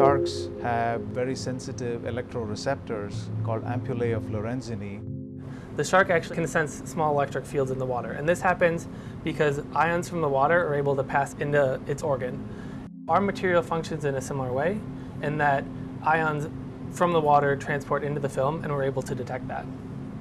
Sharks have very sensitive electroreceptors called ampullae of Lorenzini. The shark actually can sense small electric fields in the water, and this happens because ions from the water are able to pass into its organ. Our material functions in a similar way in that ions from the water transport into the film and we're able to detect that.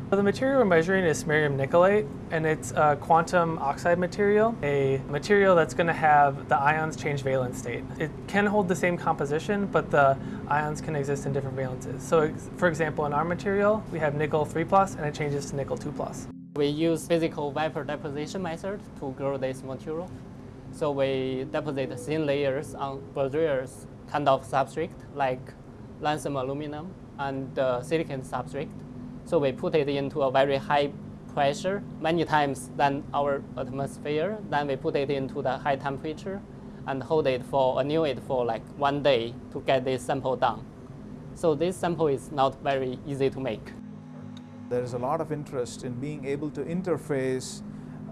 The material we're measuring is samarium nickelate, and it's a quantum oxide material, a material that's going to have the ions change valence state. It can hold the same composition, but the ions can exist in different valences. So for example, in our material, we have nickel 3 plus, and it changes to nickel 2 plus. We use physical vapor deposition method to grow this material. So we deposit thin layers on various kind of substrate like lanthanum aluminum and uh, silicon substrate. So we put it into a very high pressure, many times than our atmosphere. Then we put it into the high temperature and hold it for, anneal it for like one day to get this sample done. So this sample is not very easy to make. There is a lot of interest in being able to interface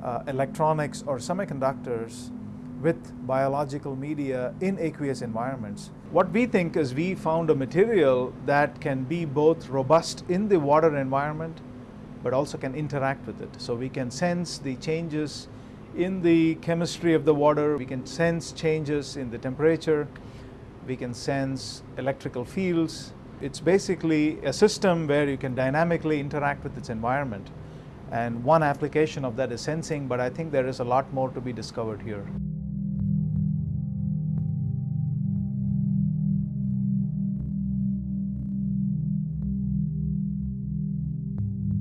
uh, electronics or semiconductors with biological media in aqueous environments. What we think is we found a material that can be both robust in the water environment but also can interact with it. So we can sense the changes in the chemistry of the water, we can sense changes in the temperature, we can sense electrical fields. It's basically a system where you can dynamically interact with its environment. And one application of that is sensing, but I think there is a lot more to be discovered here.